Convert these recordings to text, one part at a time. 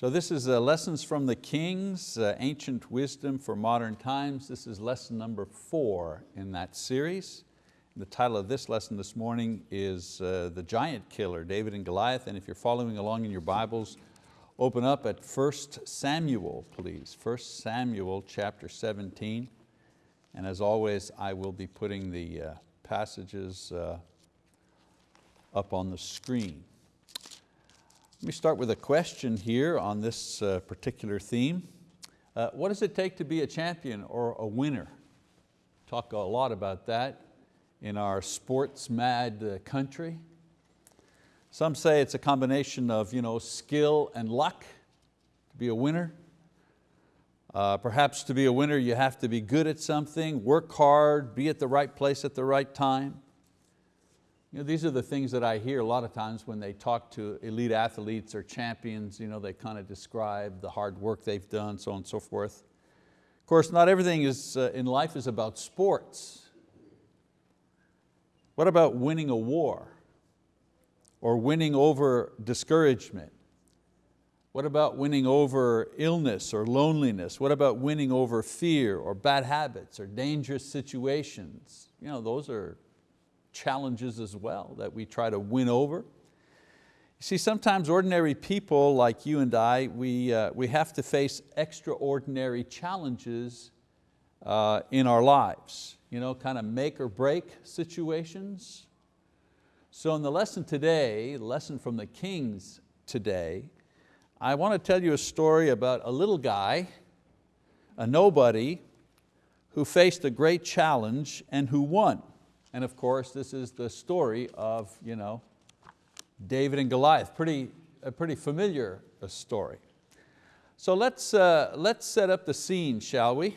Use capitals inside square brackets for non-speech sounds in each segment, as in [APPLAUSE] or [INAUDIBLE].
So this is uh, Lessons from the Kings, uh, Ancient Wisdom for Modern Times. This is lesson number four in that series. The title of this lesson this morning is uh, The Giant Killer, David and Goliath. And if you're following along in your Bibles, open up at 1 Samuel, please. 1 Samuel chapter 17. And as always, I will be putting the passages up on the screen. Let me start with a question here on this uh, particular theme. Uh, what does it take to be a champion or a winner? Talk a lot about that in our sports mad uh, country. Some say it's a combination of you know, skill and luck to be a winner. Uh, perhaps to be a winner you have to be good at something, work hard, be at the right place at the right time. You know, these are the things that I hear a lot of times when they talk to elite athletes or champions, you know, they kind of describe the hard work they've done, so on and so forth. Of course, not everything is, uh, in life is about sports. What about winning a war? Or winning over discouragement? What about winning over illness or loneliness? What about winning over fear or bad habits or dangerous situations? You know, those are challenges as well that we try to win over. You see, sometimes ordinary people like you and I, we, uh, we have to face extraordinary challenges uh, in our lives, you know, kind of make or break situations. So in the lesson today, lesson from the Kings today, I want to tell you a story about a little guy, a nobody, who faced a great challenge and who won. And of course, this is the story of you know, David and Goliath, pretty, a pretty familiar uh, story. So let's, uh, let's set up the scene, shall we?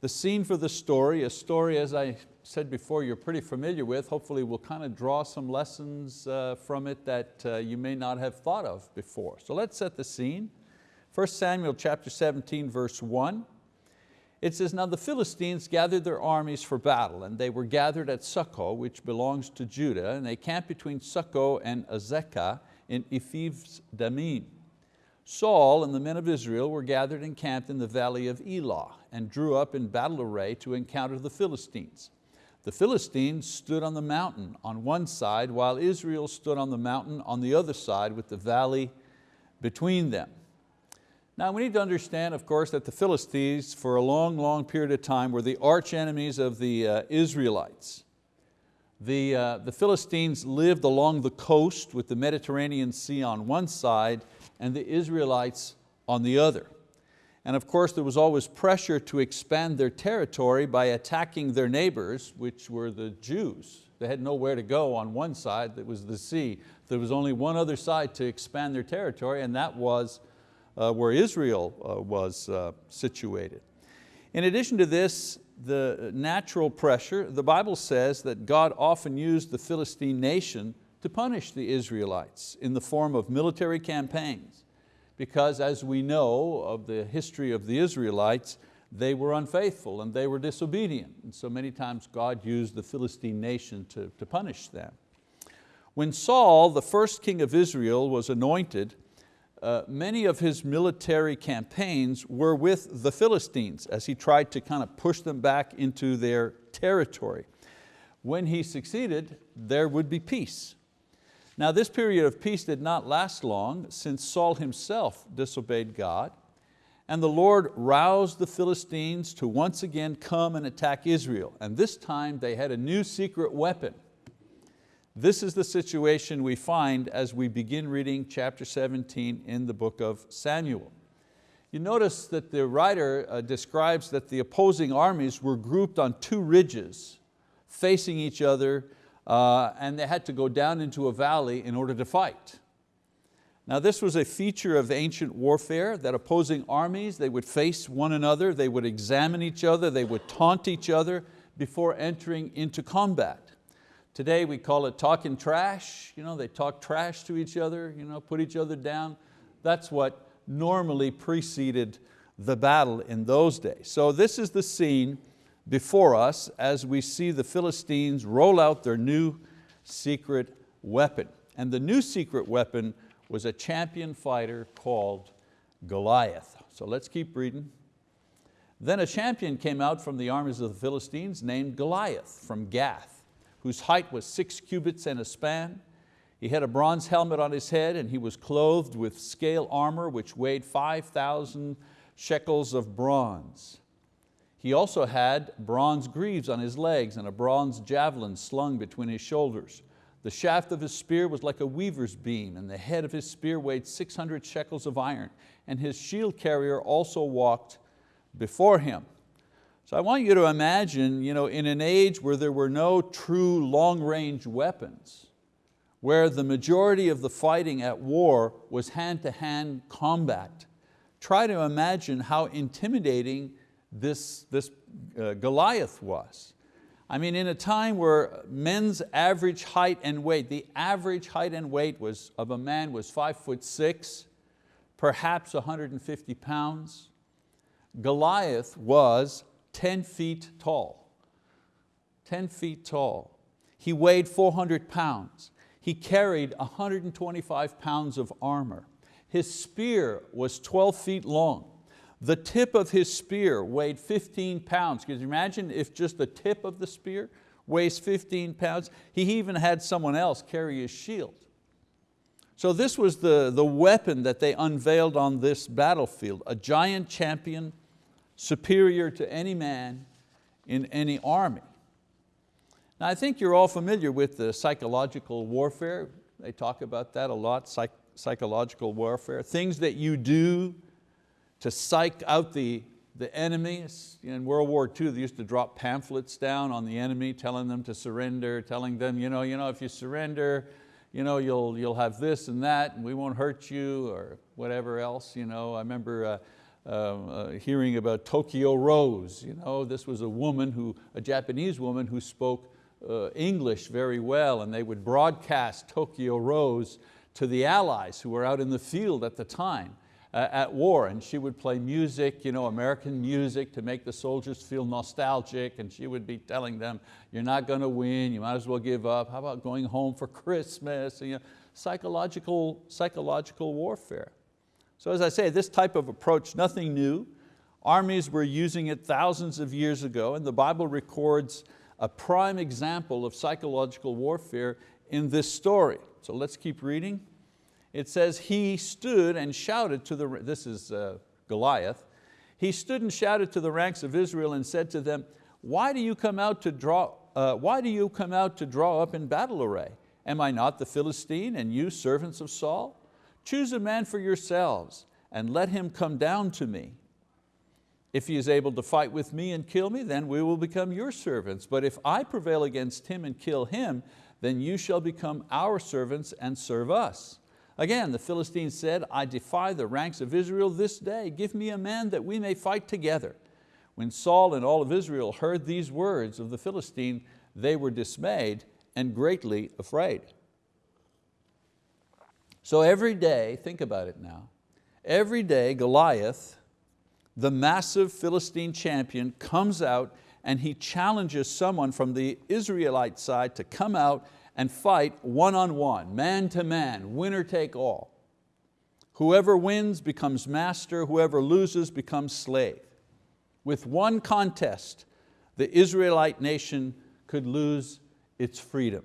The scene for the story, a story as I said before you're pretty familiar with, hopefully we'll kind of draw some lessons uh, from it that uh, you may not have thought of before. So let's set the scene. 1 Samuel chapter 17 verse 1. It says, now the Philistines gathered their armies for battle, and they were gathered at Socoh, which belongs to Judah, and they camped between Socoh and Azekah in Ephes's Damim. Saul and the men of Israel were gathered and camped in the valley of Elah, and drew up in battle array to encounter the Philistines. The Philistines stood on the mountain on one side, while Israel stood on the mountain on the other side with the valley between them. Now we need to understand, of course, that the Philistines for a long, long period of time were the arch enemies of the uh, Israelites. The, uh, the Philistines lived along the coast with the Mediterranean Sea on one side and the Israelites on the other. And of course there was always pressure to expand their territory by attacking their neighbors, which were the Jews. They had nowhere to go on one side, that was the sea. There was only one other side to expand their territory and that was where Israel uh, was uh, situated. In addition to this, the natural pressure, the Bible says that God often used the Philistine nation to punish the Israelites in the form of military campaigns because as we know of the history of the Israelites, they were unfaithful and they were disobedient. And so many times God used the Philistine nation to, to punish them. When Saul, the first king of Israel, was anointed, uh, many of his military campaigns were with the Philistines as he tried to kind of push them back into their territory. When he succeeded, there would be peace. Now this period of peace did not last long since Saul himself disobeyed God and the Lord roused the Philistines to once again come and attack Israel. And this time they had a new secret weapon this is the situation we find as we begin reading chapter 17 in the book of Samuel. You notice that the writer uh, describes that the opposing armies were grouped on two ridges facing each other uh, and they had to go down into a valley in order to fight. Now this was a feature of ancient warfare that opposing armies, they would face one another, they would examine each other, they would taunt each other before entering into combat. Today we call it talking trash. You know, they talk trash to each other, you know, put each other down. That's what normally preceded the battle in those days. So this is the scene before us as we see the Philistines roll out their new secret weapon. And the new secret weapon was a champion fighter called Goliath. So let's keep reading. Then a champion came out from the armies of the Philistines named Goliath from Gath, whose height was six cubits and a span. He had a bronze helmet on his head and he was clothed with scale armor which weighed 5,000 shekels of bronze. He also had bronze greaves on his legs and a bronze javelin slung between his shoulders. The shaft of his spear was like a weaver's beam and the head of his spear weighed 600 shekels of iron and his shield carrier also walked before him. So I want you to imagine you know, in an age where there were no true long-range weapons, where the majority of the fighting at war was hand-to-hand -hand combat, try to imagine how intimidating this, this uh, Goliath was. I mean, in a time where men's average height and weight, the average height and weight was, of a man was five foot six, perhaps 150 pounds. Goliath was 10 feet tall, 10 feet tall. He weighed 400 pounds. He carried 125 pounds of armor. His spear was 12 feet long. The tip of his spear weighed 15 pounds. Can you imagine if just the tip of the spear weighs 15 pounds? He even had someone else carry his shield. So this was the, the weapon that they unveiled on this battlefield, a giant champion superior to any man in any army. Now I think you're all familiar with the psychological warfare. They talk about that a lot, psych psychological warfare. Things that you do to psych out the, the enemy. In World War II, they used to drop pamphlets down on the enemy, telling them to surrender, telling them, you know, you know if you surrender, you know, you'll, you'll have this and that, and we won't hurt you, or whatever else. You know, I remember uh, uh, uh, hearing about Tokyo Rose. You know, this was a woman, who, a Japanese woman who spoke uh, English very well, and they would broadcast Tokyo Rose to the Allies who were out in the field at the time uh, at war and she would play music, you know, American music to make the soldiers feel nostalgic and she would be telling them, you're not going to win, you might as well give up. How about going home for Christmas? And, you know, psychological, psychological warfare. So as I say, this type of approach, nothing new. Armies were using it thousands of years ago and the Bible records a prime example of psychological warfare in this story. So let's keep reading it says, he stood and shouted to the, this is uh, Goliath, he stood and shouted to the ranks of Israel and said to them, why do you come out to draw, uh, why do you come out to draw up in battle array? Am I not the Philistine and you servants of Saul? Choose a man for yourselves and let him come down to me. If he is able to fight with me and kill me, then we will become your servants. But if I prevail against him and kill him, then you shall become our servants and serve us. Again, the Philistines said, I defy the ranks of Israel this day. Give me a man that we may fight together. When Saul and all of Israel heard these words of the Philistine, they were dismayed and greatly afraid. So every day, think about it now, every day Goliath, the massive Philistine champion, comes out and he challenges someone from the Israelite side to come out and fight one-on-one, man to man, winner take all. Whoever wins becomes master, whoever loses becomes slave. With one contest, the Israelite nation could lose its freedom.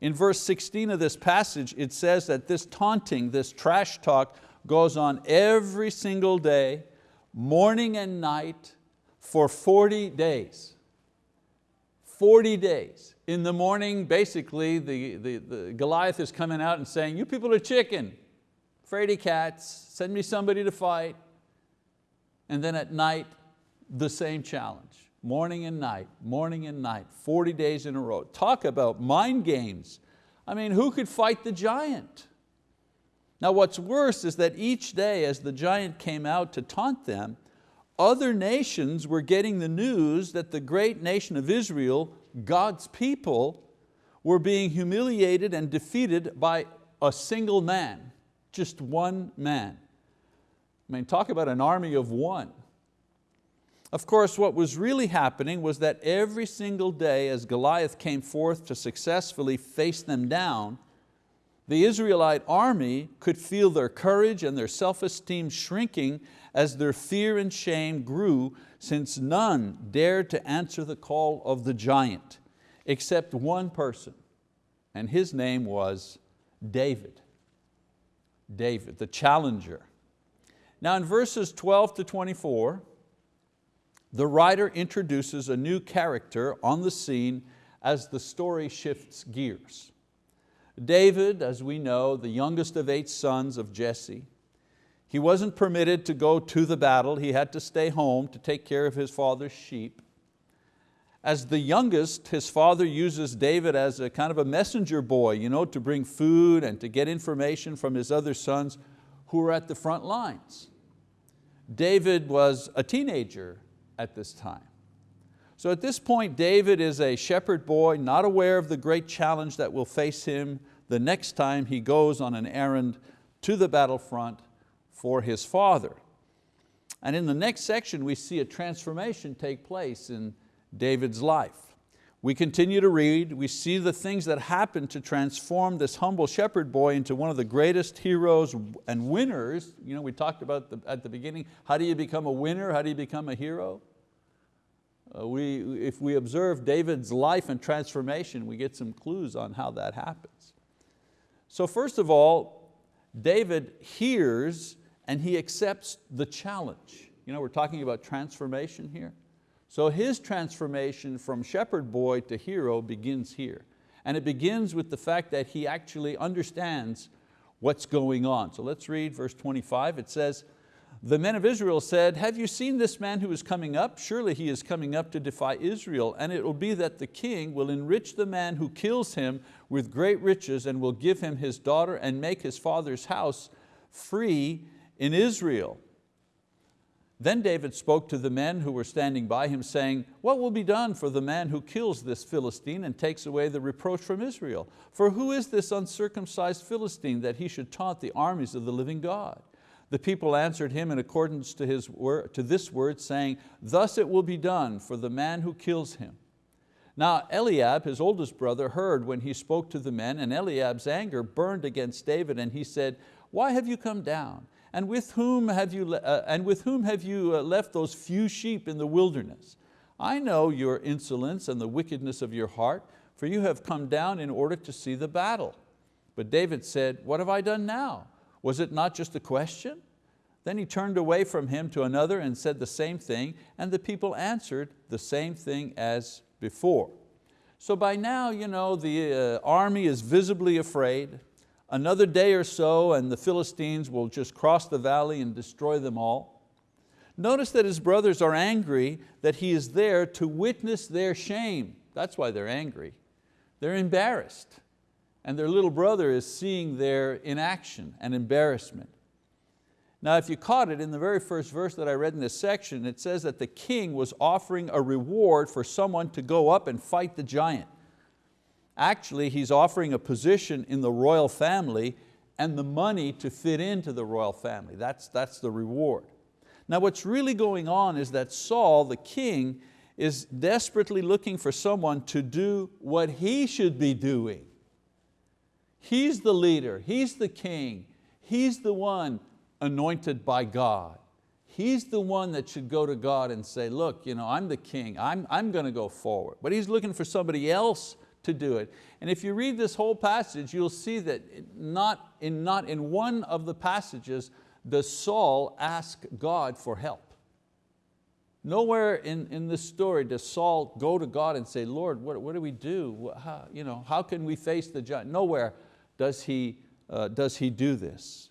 In verse 16 of this passage, it says that this taunting, this trash talk goes on every single day, morning and night, for 40 days. 40 days. In the morning, basically, the, the, the Goliath is coming out and saying, you people are chicken, fraidy cats, send me somebody to fight. And then at night, the same challenge, morning and night, morning and night, 40 days in a row. Talk about mind games. I mean, who could fight the giant? Now what's worse is that each day as the giant came out to taunt them, other nations were getting the news that the great nation of Israel, God's people, were being humiliated and defeated by a single man, just one man. I mean, talk about an army of one. Of course, what was really happening was that every single day as Goliath came forth to successfully face them down, The Israelite army could feel their courage and their self-esteem shrinking as their fear and shame grew since none dared to answer the call of the giant except one person, and his name was David. David, the challenger. Now in verses 12 to 24, the writer introduces a new character on the scene as the story shifts gears. David, as we know, the youngest of eight sons of Jesse, he wasn't permitted to go to the battle, he had to stay home to take care of his father's sheep. As the youngest, his father uses David as a kind of a messenger boy you know, to bring food and to get information from his other sons who were at the front lines. David was a teenager at this time. So at this point, David is a shepherd boy, not aware of the great challenge that will face him the next time he goes on an errand to the battlefront for his father. And in the next section, we see a transformation take place in David's life. We continue to read, we see the things that happen to transform this humble shepherd boy into one of the greatest heroes and winners. You know, we talked about the, at the beginning, how do you become a winner? How do you become a hero? Uh, we, if we observe David's life and transformation, we get some clues on how that happens. So first of all, David hears and he accepts the challenge. You know, we're talking about transformation here. So his transformation from shepherd boy to hero begins here. And it begins with the fact that he actually understands what's going on. So let's read verse 25. It says, the men of Israel said, have you seen this man who is coming up? Surely he is coming up to defy Israel, and it will be that the king will enrich the man who kills him with great riches and will give him his daughter and make his father's house free in Israel. Then David spoke to the men who were standing by him saying, what will be done for the man who kills this Philistine and takes away the reproach from Israel? For who is this uncircumcised Philistine that he should taunt the armies of the living God? The people answered him in accordance to, his word, to this word, saying, Thus it will be done for the man who kills him. Now Eliab, his oldest brother, heard when he spoke to the men, and Eliab's anger burned against David, and he said, Why have you come down? And with whom have you, uh, and with whom have you uh, left those few sheep in the wilderness? I know your insolence and the wickedness of your heart, for you have come down in order to see the battle. But David said, What have I done now? Was it not just a question? Then he turned away from him to another and said the same thing, and the people answered the same thing as before. So by now you know, the uh, army is visibly afraid. Another day or so and the Philistines will just cross the valley and destroy them all. Notice that his brothers are angry that he is there to witness their shame. That's why they're angry. They're embarrassed and their little brother is seeing their inaction and embarrassment. Now if you caught it in the very first verse that I read in this section, it says that the king was offering a reward for someone to go up and fight the giant. Actually, he's offering a position in the royal family and the money to fit into the royal family. That's, that's the reward. Now what's really going on is that Saul, the king, is desperately looking for someone to do what he should be doing. He's the leader, He's the king, He's the one anointed by God. He's the one that should go to God and say, look, you know, I'm the king, I'm, I'm going to go forward. But he's looking for somebody else to do it. And if you read this whole passage, you'll see that not in, not in one of the passages does Saul ask God for help. Nowhere in, in this story does Saul go to God and say, Lord, what, what do we do? How, you know, how can we face the giant? Nowhere does he, uh, does he do this.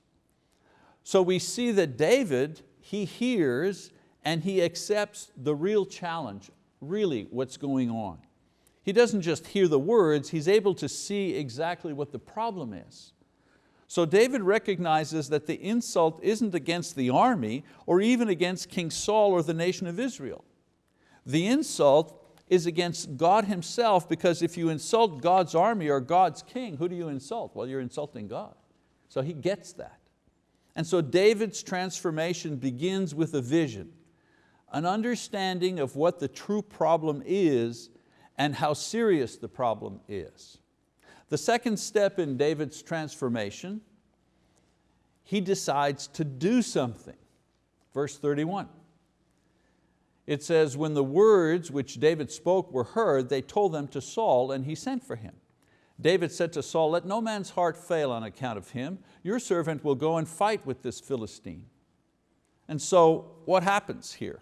So we see that David, he hears and he accepts the real challenge, really what's going on. He doesn't just hear the words, he's able to see exactly what the problem is. So David recognizes that the insult isn't against the army or even against King Saul or the nation of Israel. The insult is against God himself because if you insult God's army or God's king, who do you insult? Well, you're insulting God. So he gets that. And so David's transformation begins with a vision, an understanding of what the true problem is and how serious the problem is. The second step in David's transformation, he decides to do something. Verse 31. It says, when the words which David spoke were heard, they told them to Saul and he sent for him. David said to Saul, let no man's heart fail on account of him. Your servant will go and fight with this Philistine. And so what happens here?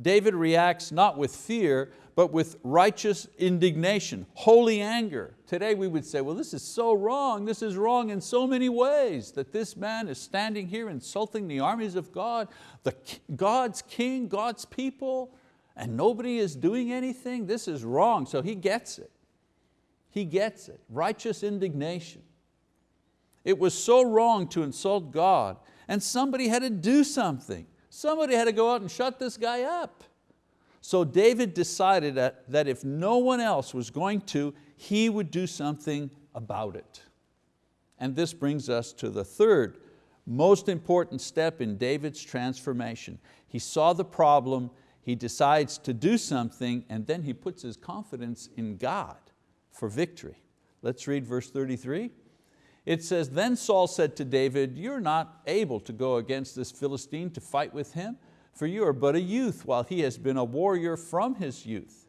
David reacts not with fear, but with righteous indignation, holy anger. Today we would say, well, this is so wrong. This is wrong in so many ways that this man is standing here insulting the armies of God, the, God's king, God's people, and nobody is doing anything. This is wrong. So he gets it. He gets it. Righteous indignation. It was so wrong to insult God and somebody had to do something. Somebody had to go out and shut this guy up. So David decided that, that if no one else was going to, he would do something about it. And this brings us to the third most important step in David's transformation. He saw the problem, he decides to do something, and then he puts his confidence in God for victory. Let's read verse 33. It says, then Saul said to David, you're not able to go against this Philistine to fight with him, for you are but a youth, while he has been a warrior from his youth.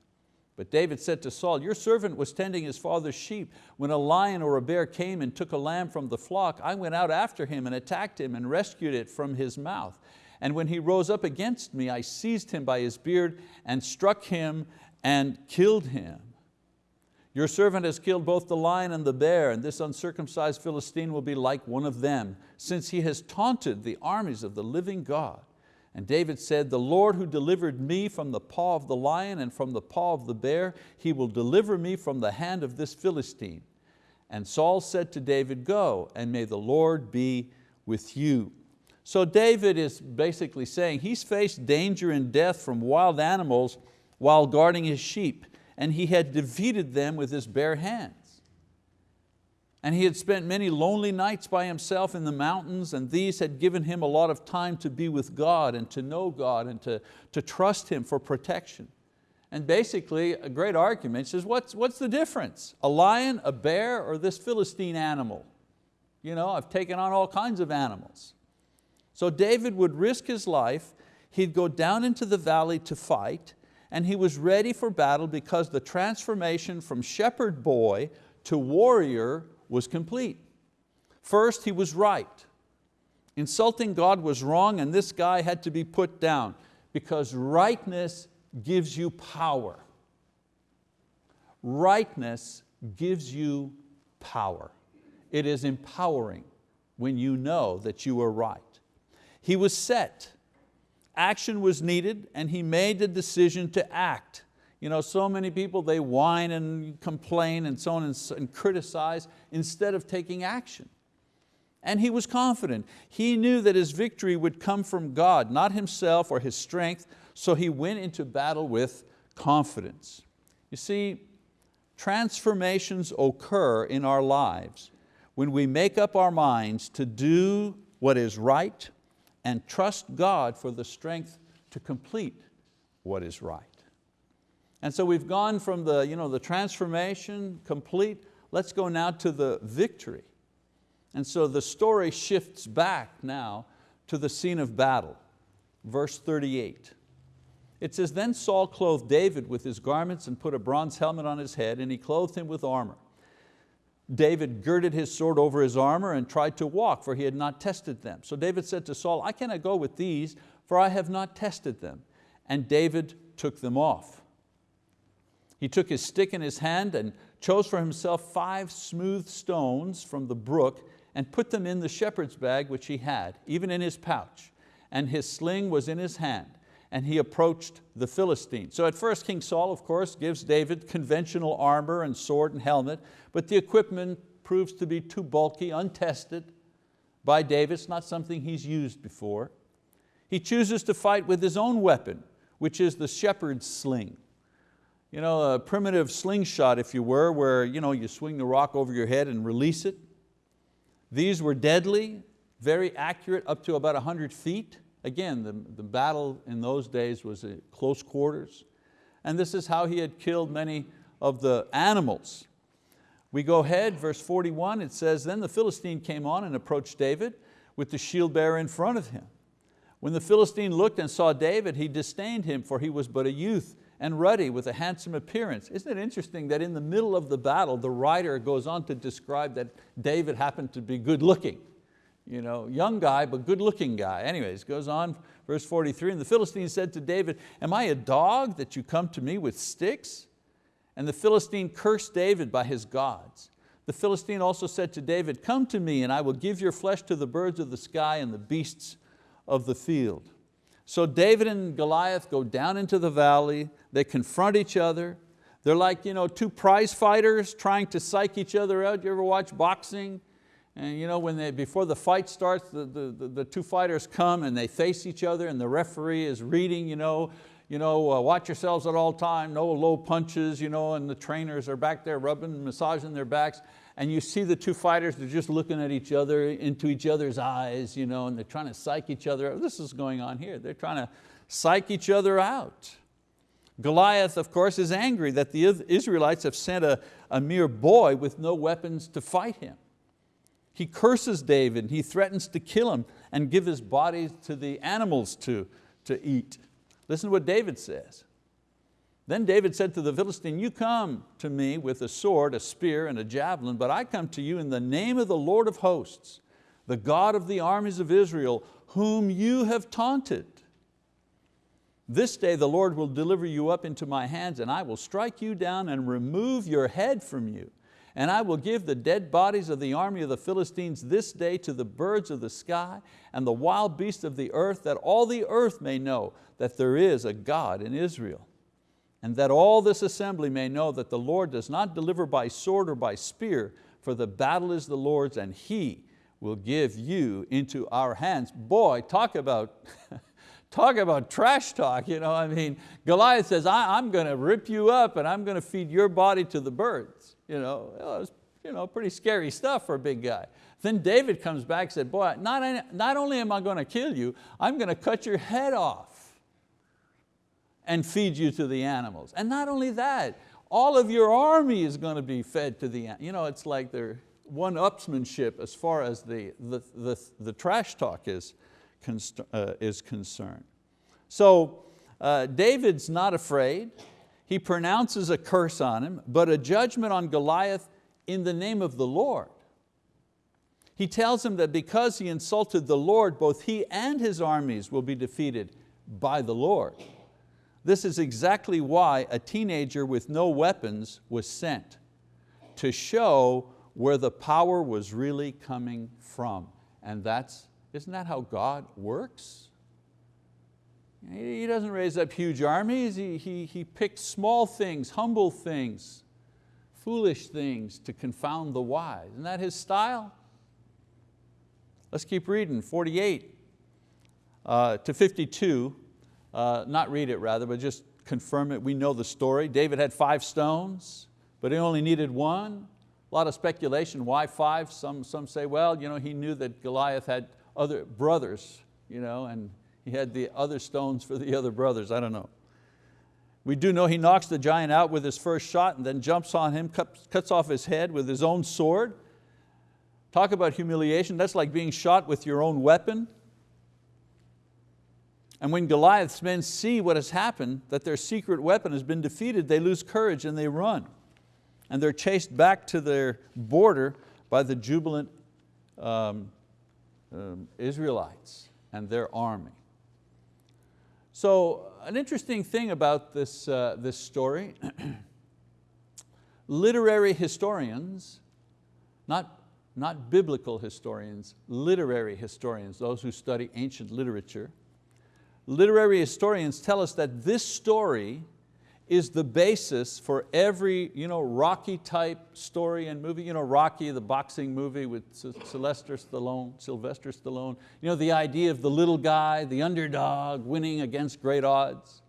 But David said to Saul, your servant was tending his father's sheep. When a lion or a bear came and took a lamb from the flock, I went out after him and attacked him and rescued it from his mouth. And when he rose up against me, I seized him by his beard and struck him and killed him. Your servant has killed both the lion and the bear, and this uncircumcised Philistine will be like one of them, since he has taunted the armies of the living God. And David said, the Lord who delivered me from the paw of the lion and from the paw of the bear, He will deliver me from the hand of this Philistine. And Saul said to David, go, and may the Lord be with you. So David is basically saying he's faced danger and death from wild animals while guarding his sheep and he had defeated them with his bare hands. And he had spent many lonely nights by himself in the mountains and these had given him a lot of time to be with God and to know God and to, to trust Him for protection. And basically a great argument says, what's, what's the difference? A lion, a bear, or this Philistine animal? You know, I've taken on all kinds of animals. So David would risk his life, he'd go down into the valley to fight, and he was ready for battle because the transformation from shepherd boy to warrior was complete. First, he was right. Insulting God was wrong and this guy had to be put down because rightness gives you power. Rightness gives you power. It is empowering when you know that you are right. He was set action was needed and he made the decision to act. You know, so many people, they whine and complain and so on and, and criticize instead of taking action. And he was confident. He knew that his victory would come from God, not himself or his strength, so he went into battle with confidence. You see, transformations occur in our lives when we make up our minds to do what is right, and trust God for the strength to complete what is right. And so we've gone from the, you know, the transformation complete, let's go now to the victory. And so the story shifts back now to the scene of battle. Verse 38. It says, then Saul clothed David with his garments and put a bronze helmet on his head and he clothed him with armor. David girded his sword over his armor and tried to walk, for he had not tested them. So David said to Saul, I cannot go with these, for I have not tested them. And David took them off. He took his stick in his hand and chose for himself five smooth stones from the brook and put them in the shepherd's bag which he had, even in his pouch. And his sling was in his hand and he approached the Philistine. So at first King Saul, of course, gives David conventional armor and sword and helmet, but the equipment proves to be too bulky, untested by David. It's not something he's used before. He chooses to fight with his own weapon, which is the shepherd's sling. You know, a primitive slingshot, if you were, where you, know, you swing the rock over your head and release it. These were deadly, very accurate, up to about 100 feet. Again, the, the battle in those days was at close quarters. And this is how he had killed many of the animals. We go ahead, verse 41, it says, Then the Philistine came on and approached David with the shield bearer in front of him. When the Philistine looked and saw David, he disdained him, for he was but a youth and ruddy with a handsome appearance. Isn't it interesting that in the middle of the battle, the writer goes on to describe that David happened to be good looking. You know, young guy, but good looking guy. Anyways, goes on, verse 43, and the Philistine said to David, am I a dog that you come to me with sticks? And the Philistine cursed David by his gods. The Philistine also said to David, come to me and I will give your flesh to the birds of the sky and the beasts of the field. So David and Goliath go down into the valley, they confront each other. They're like you know, two prize fighters trying to psych each other out. You ever watch boxing? And you know, when they, before the fight starts, the, the, the two fighters come and they face each other and the referee is reading, you know, you know, uh, watch yourselves at all time, no low punches, you know, and the trainers are back there rubbing, massaging their backs and you see the two fighters, they're just looking at each other, into each other's eyes, you know, and they're trying to psych each other out. This is going on here. They're trying to psych each other out. Goliath, of course, is angry that the Israelites have sent a, a mere boy with no weapons to fight him. He curses David, he threatens to kill him and give his body to the animals to, to eat. Listen to what David says. Then David said to the Philistine, you come to me with a sword, a spear, and a javelin, but I come to you in the name of the Lord of hosts, the God of the armies of Israel, whom you have taunted. This day the Lord will deliver you up into my hands, and I will strike you down and remove your head from you. And I will give the dead bodies of the army of the Philistines this day to the birds of the sky and the wild beasts of the earth, that all the earth may know that there is a God in Israel and that all this assembly may know that the Lord does not deliver by sword or by spear, for the battle is the Lord's and He will give you into our hands. Boy, talk about, [LAUGHS] talk about trash talk. You know? I mean, Goliath says, I, am going to rip you up and I'm going to feed your body to the birds. You know, it was you know, pretty scary stuff for a big guy. Then David comes back and said, boy, not, not only am I going to kill you, I'm going to cut your head off and feed you to the animals. And not only that, all of your army is going to be fed to the, you know, it's like they're one-upsmanship as far as the, the, the, the trash talk is, uh, is concerned. So uh, David's not afraid. He pronounces a curse on him, but a judgment on Goliath in the name of the Lord. He tells him that because he insulted the Lord, both he and his armies will be defeated by the Lord. This is exactly why a teenager with no weapons was sent, to show where the power was really coming from. And that's, isn't that how God works? He doesn't raise up huge armies, he, he, he picks small things, humble things, foolish things to confound the wise. Isn't that His style? Let's keep reading, 48 uh, to 52 uh, not read it rather, but just confirm it. We know the story. David had five stones, but he only needed one. A lot of speculation, why five? Some, some say, well, you know, he knew that Goliath had other brothers, you know, and he had the other stones for the other brothers, I don't know. We do know he knocks the giant out with his first shot and then jumps on him, cuts, off his head with his own sword. Talk about humiliation, that's like being shot with your own weapon. And when Goliath's men see what has happened, that their secret weapon has been defeated, they lose courage and they run. And they're chased back to their border by the jubilant um, um, Israelites and their army. So an interesting thing about this, uh, this story, [CLEARS THROAT] literary historians, not, not biblical historians, literary historians, those who study ancient literature, literary historians tell us that this story is the basis for every you know, Rocky type story and movie. You know, Rocky, the boxing movie with Sylvester Stallone, Sylvester Stallone. You know, the idea of the little guy, the underdog, winning against great odds.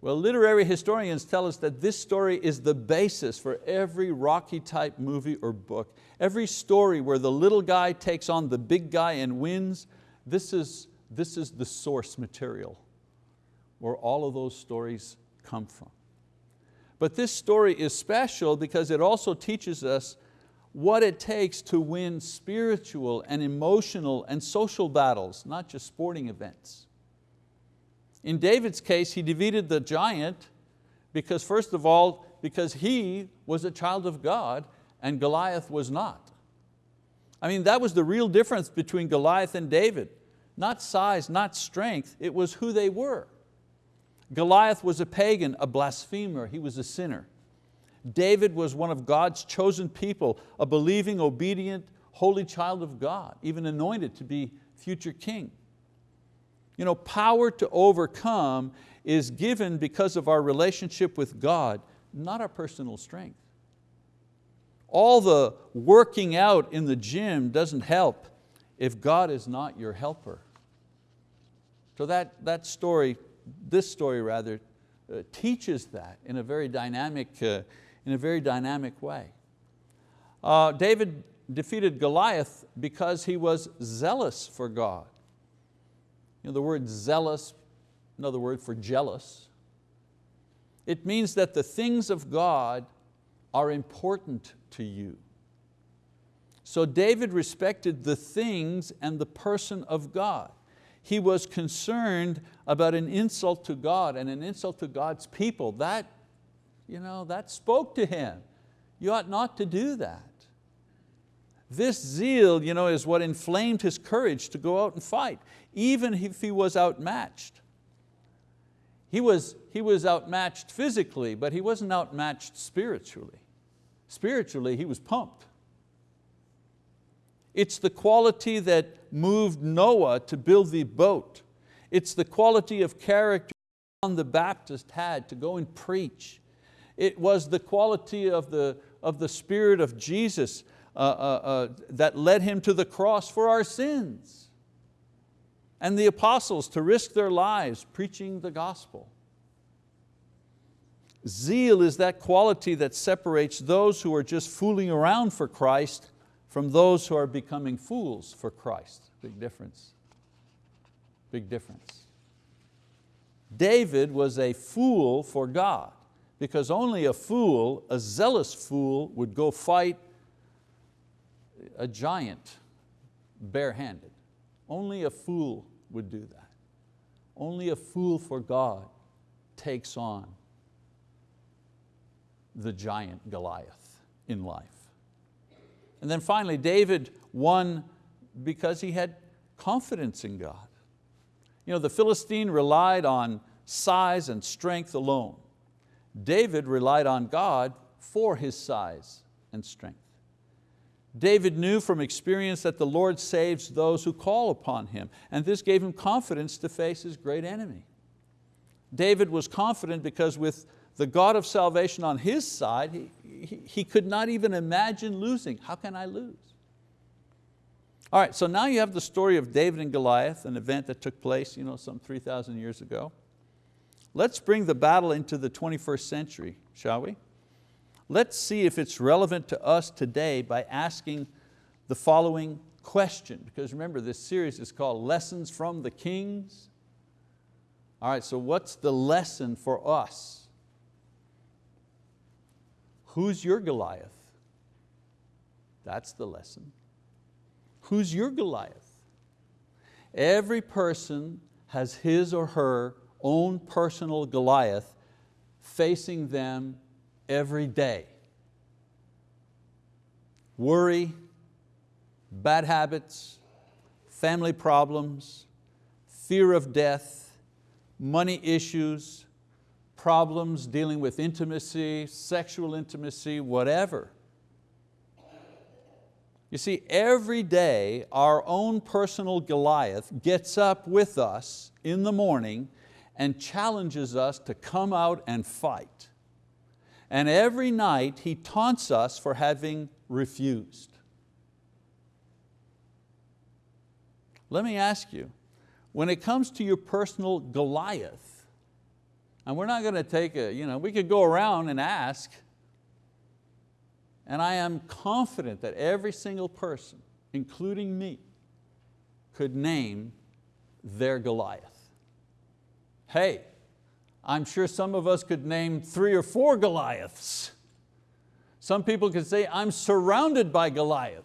Well, literary historians tell us that this story is the basis for every Rocky type movie or book. Every story where the little guy takes on the big guy and wins, this is this is the source material where all of those stories come from. But this story is special because it also teaches us what it takes to win spiritual and emotional and social battles, not just sporting events. In David's case, he defeated the giant because first of all, because he was a child of God and Goliath was not. I mean, that was the real difference between Goliath and David. Not size, not strength, it was who they were. Goliath was a pagan, a blasphemer, he was a sinner. David was one of God's chosen people, a believing, obedient, holy child of God, even anointed to be future king. You know, power to overcome is given because of our relationship with God, not our personal strength. All the working out in the gym doesn't help if God is not your helper. So that, that story, this story rather, uh, teaches that in a very dynamic, uh, in a very dynamic way. Uh, David defeated Goliath because he was zealous for God. You know, the word zealous, another word for jealous. It means that the things of God are important to you. So David respected the things and the person of God. He was concerned about an insult to God and an insult to God's people. That, you know, that spoke to him. You ought not to do that. This zeal you know, is what inflamed his courage to go out and fight, even if he was outmatched. He was, he was outmatched physically, but he wasn't outmatched spiritually. Spiritually, he was pumped. It's the quality that moved Noah to build the boat. It's the quality of character John the Baptist had to go and preach. It was the quality of the, of the Spirit of Jesus uh, uh, uh, that led Him to the cross for our sins. And the apostles to risk their lives preaching the gospel. Zeal is that quality that separates those who are just fooling around for Christ from those who are becoming fools for Christ. Big difference, big difference. David was a fool for God because only a fool, a zealous fool, would go fight a giant barehanded. Only a fool would do that. Only a fool for God takes on the giant Goliath in life. And then finally, David won because he had confidence in God. You know, the Philistine relied on size and strength alone. David relied on God for his size and strength. David knew from experience that the Lord saves those who call upon Him, and this gave him confidence to face his great enemy. David was confident because with the God of salvation on his side, he, he, he could not even imagine losing. How can I lose? All right, so now you have the story of David and Goliath, an event that took place you know, some 3,000 years ago. Let's bring the battle into the 21st century, shall we? Let's see if it's relevant to us today by asking the following question, because remember this series is called Lessons from the Kings. All right, so what's the lesson for us? Who's your Goliath? That's the lesson. Who's your Goliath? Every person has his or her own personal Goliath facing them every day. Worry, bad habits, family problems, fear of death, money issues, problems dealing with intimacy, sexual intimacy, whatever. You see, every day our own personal Goliath gets up with us in the morning and challenges us to come out and fight. And every night he taunts us for having refused. Let me ask you, when it comes to your personal Goliath, and we're not going to take a, you know, we could go around and ask, and I am confident that every single person, including me, could name their Goliath. Hey, I'm sure some of us could name three or four Goliaths. Some people could say, I'm surrounded by Goliaths.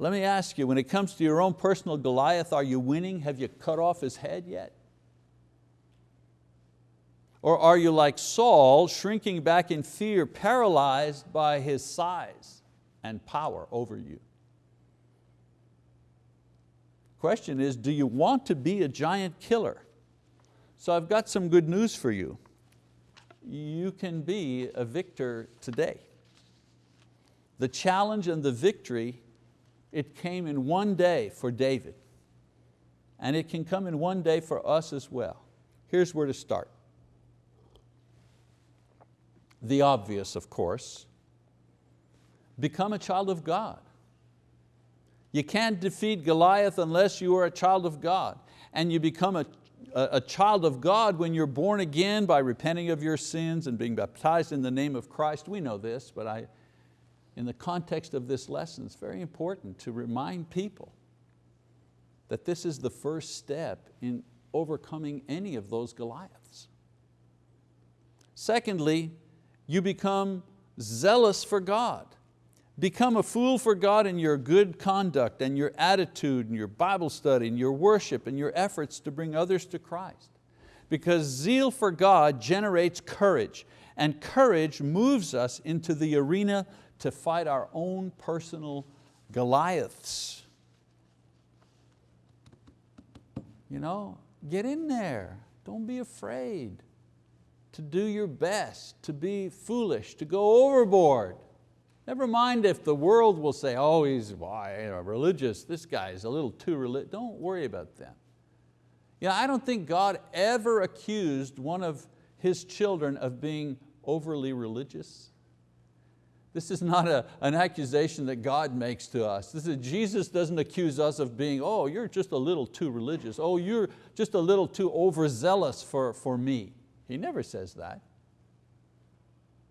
Let me ask you, when it comes to your own personal Goliath, are you winning? Have you cut off his head yet? Or are you like Saul, shrinking back in fear, paralyzed by his size and power over you? Question is, do you want to be a giant killer? So I've got some good news for you. You can be a victor today. The challenge and the victory, it came in one day for David. And it can come in one day for us as well. Here's where to start the obvious, of course. Become a child of God. You can't defeat Goliath unless you are a child of God. And you become a, a, a, child of God when you're born again by repenting of your sins and being baptized in the name of Christ. We know this, but I, in the context of this lesson, it's very important to remind people that this is the first step in overcoming any of those Goliaths. Secondly, you become zealous for God. Become a fool for God in your good conduct and your attitude and your Bible study and your worship and your efforts to bring others to Christ. Because zeal for God generates courage and courage moves us into the arena to fight our own personal Goliaths. You know, get in there, don't be afraid to do your best, to be foolish, to go overboard. Never mind if the world will say, oh, he's why, religious, this guy is a little too religious. Don't worry about them. You know, I don't think God ever accused one of His children of being overly religious. This is not a, an accusation that God makes to us. This is, Jesus doesn't accuse us of being, oh, you're just a little too religious. Oh, you're just a little too overzealous for, for me. He never says that.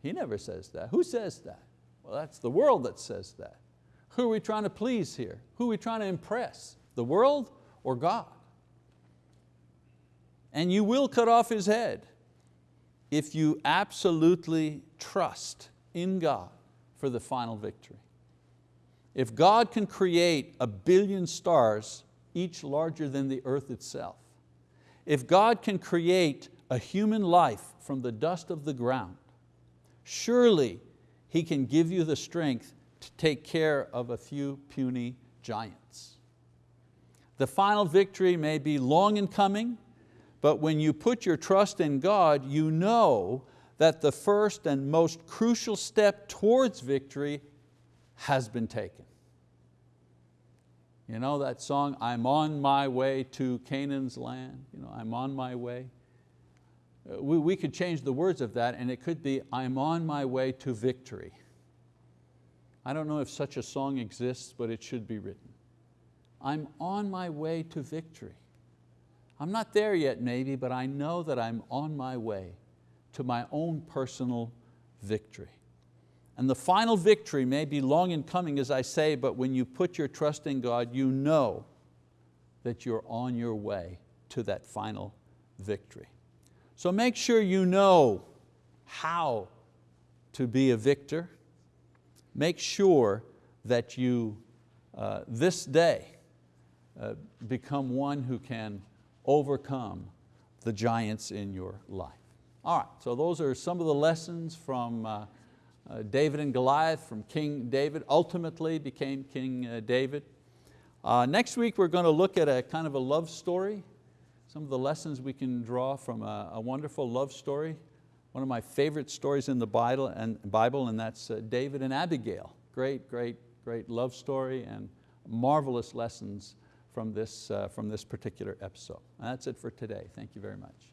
He never says that. Who says that? Well, that's the world that says that. Who are we trying to please here? Who are we trying to impress? The world or God? And you will cut off his head if you absolutely trust in God for the final victory. If God can create a billion stars, each larger than the earth itself, if God can create a human life from the dust of the ground, surely He can give you the strength to take care of a few puny giants. The final victory may be long in coming, but when you put your trust in God, you know that the first and most crucial step towards victory has been taken. You know that song, I'm on my way to Canaan's land, you know, I'm on my way. Uh, we, we could change the words of that and it could be, I'm on my way to victory. I don't know if such a song exists, but it should be written. I'm on my way to victory. I'm not there yet maybe, but I know that I'm on my way to my own personal victory. And the final victory may be long in coming, as I say, but when you put your trust in God, you know that you're on your way to that final victory. So make sure you know how to be a victor. Make sure that you, uh, this day, uh, become one who can overcome the giants in your life. All right, so those are some of the lessons from uh, uh, David and Goliath, from King David, ultimately became King uh, David. Uh, next week we're going to look at a kind of a love story some of the lessons we can draw from a, a wonderful love story, one of my favorite stories in the Bible, and, Bible, and that's uh, David and Abigail. Great, great, great love story and marvelous lessons from this, uh, from this particular episode. And that's it for today. Thank you very much.